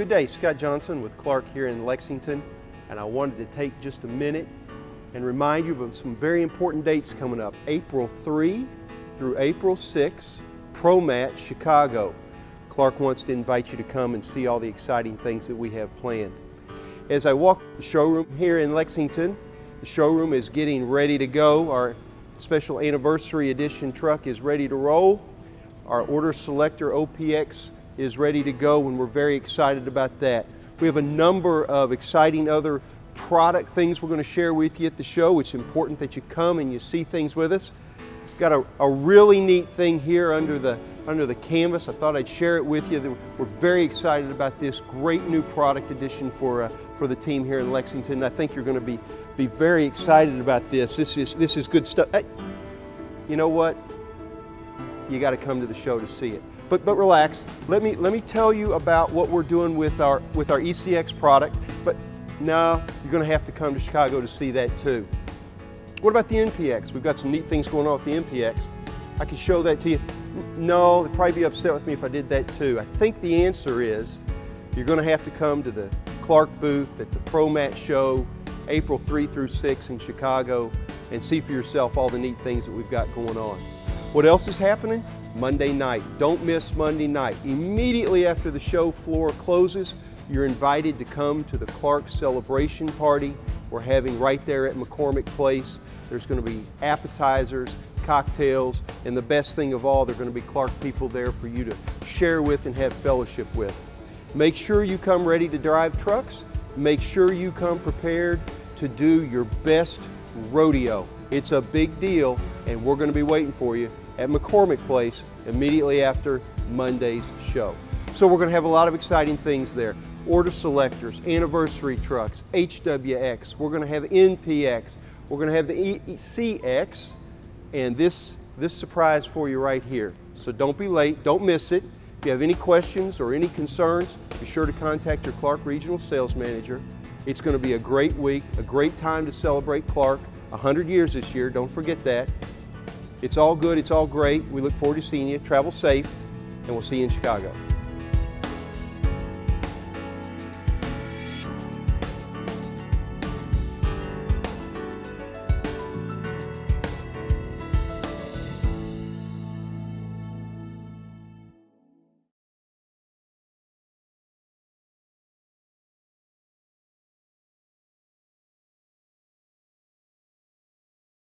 Good day, Scott Johnson with Clark here in Lexington, and I wanted to take just a minute and remind you of some very important dates coming up. April 3 through April 6, ProMat Chicago. Clark wants to invite you to come and see all the exciting things that we have planned. As I walk the showroom here in Lexington, the showroom is getting ready to go. Our special anniversary edition truck is ready to roll. Our order selector OPX is ready to go and we're very excited about that. We have a number of exciting other product things we're going to share with you at the show. It's important that you come and you see things with us. Got a, a really neat thing here under the under the canvas. I thought I'd share it with you. We're very excited about this great new product addition for uh, for the team here in Lexington. I think you're going to be be very excited about this. This is this is good stuff. Hey, you know what? You got to come to the show to see it. But, but relax. Let me, let me tell you about what we're doing with our, with our ECX product. But no, you're going to have to come to Chicago to see that too. What about the NPX? We've got some neat things going on with the NPX. I can show that to you. No, they'd probably be upset with me if I did that too. I think the answer is you're going to have to come to the Clark booth at the ProMat show April 3 through 6 in Chicago and see for yourself all the neat things that we've got going on. What else is happening? Monday night. Don't miss Monday night. Immediately after the show floor closes, you're invited to come to the Clark celebration party we're having right there at McCormick Place. There's going to be appetizers, cocktails, and the best thing of all, there are going to be Clark people there for you to share with and have fellowship with. Make sure you come ready to drive trucks. Make sure you come prepared to do your best rodeo. It's a big deal, and we're going to be waiting for you at McCormick Place immediately after Monday's show. So we're going to have a lot of exciting things there. Order selectors, anniversary trucks, HWX, we're going to have NPX, we're going to have the ECX, and this, this surprise for you right here. So don't be late, don't miss it. If you have any questions or any concerns, be sure to contact your Clark Regional Sales Manager. It's going to be a great week, a great time to celebrate Clark, 100 years this year, don't forget that. It's all good, it's all great. We look forward to seeing you. Travel safe, and we'll see you in Chicago.